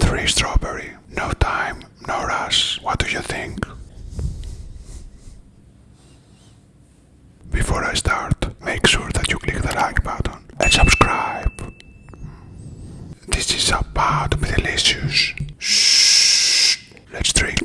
3 strawberry. No time, no rush. What do you think? Before I start, make sure that you click the like button and subscribe. This is about delicious. Shh. Let's drink.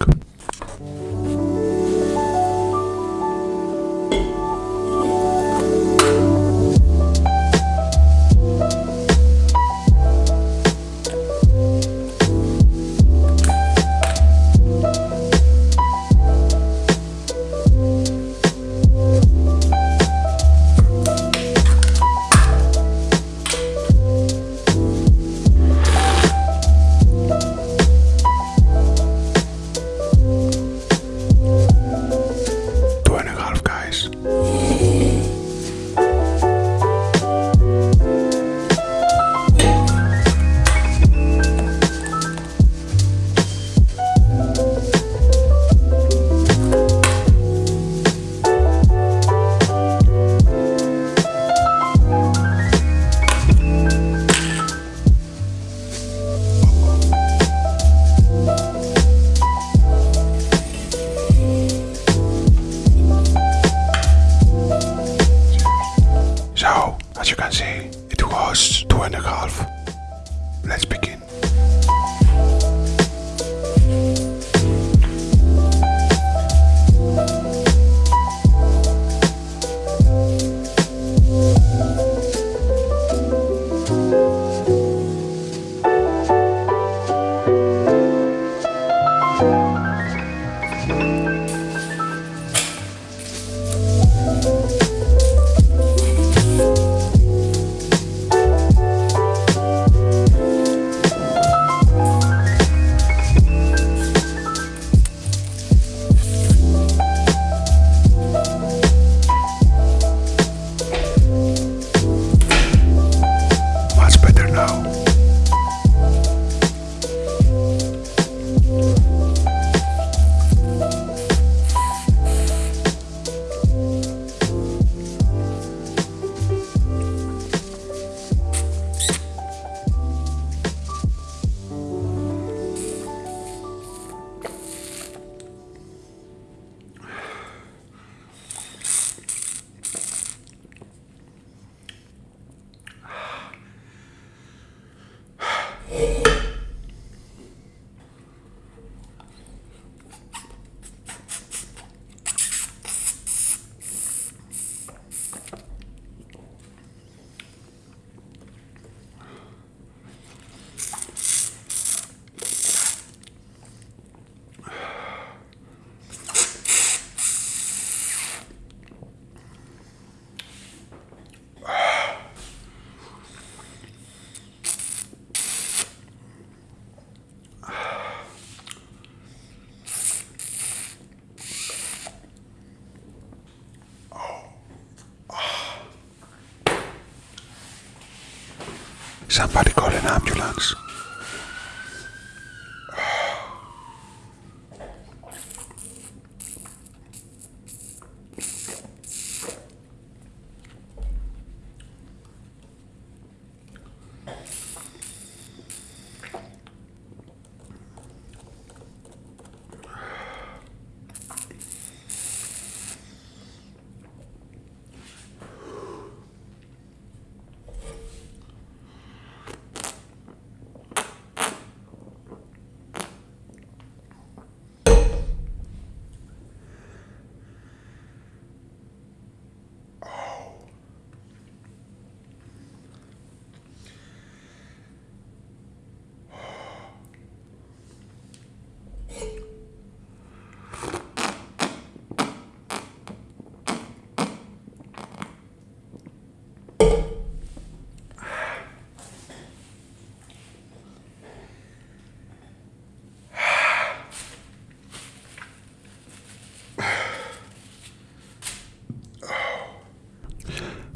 Somebody call an ambulance.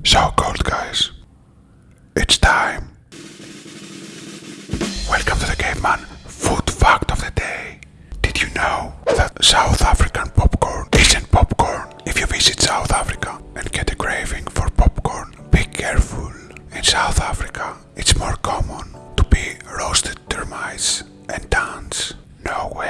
So cold, guys. It's time. Caveman Food Fact of the Day. Did you know that South African popcorn isn't popcorn? If you visit South Africa and get a craving for popcorn, be careful. In South Africa, it's more common to be roasted termites and tans. No way.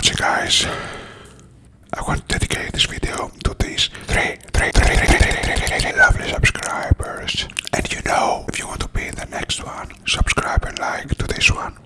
watching guys. I want to dedicate this video to these three, three, three, three, three, three, three lovely subscribers. And you know, if you want to be in the next one, subscribe and like to this one.